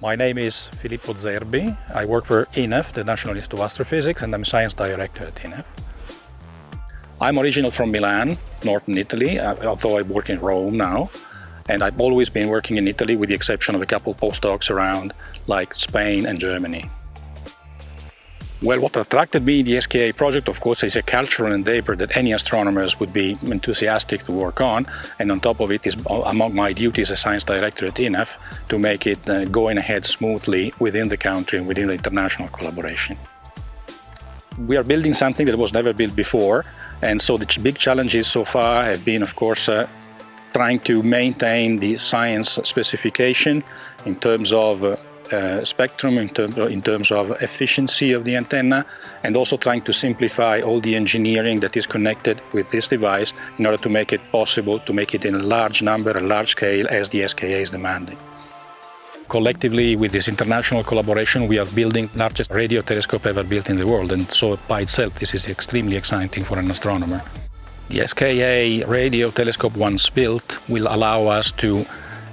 My name is Filippo Zerbi. I work for INAF, the National Institute of Astrophysics, and I'm Science Director at INAF. I'm original from Milan, northern Italy, uh, although I work in Rome now. And I've always been working in Italy with the exception of a couple postdocs around, like Spain and Germany. Well, what attracted me the SKA project, of course, is a cultural endeavor that any astronomers would be enthusiastic to work on. And on top of it is among my duties as science director at INAF to make it uh, going ahead smoothly within the country and within the international collaboration. We are building something that was never built before. And so the big challenges so far have been, of course, uh, trying to maintain the science specification in terms of uh, uh, spectrum in, term, in, terms of efficiency of the antenna and also trying to simplify all the engineering that is connected with this device in order to make it possible to make it in a large number, a large scale as the SKA is demanding. Collectively, with this international collaboration, we are building the largest radio telescope ever built in the world, and so by itself, this is extremely exciting for an astronomer. The SKA radio telescope, once built, will allow us to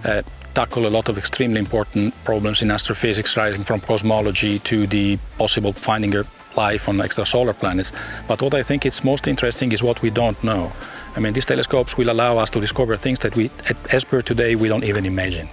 uh, tackle a lot of extremely important problems in astrophysics, ranging from cosmology to the possible finding of life on extrasolar planets. But what I think is most interesting is what we don't know. I mean, these telescopes will allow us to discover things that we, as per today, we don't even imagine.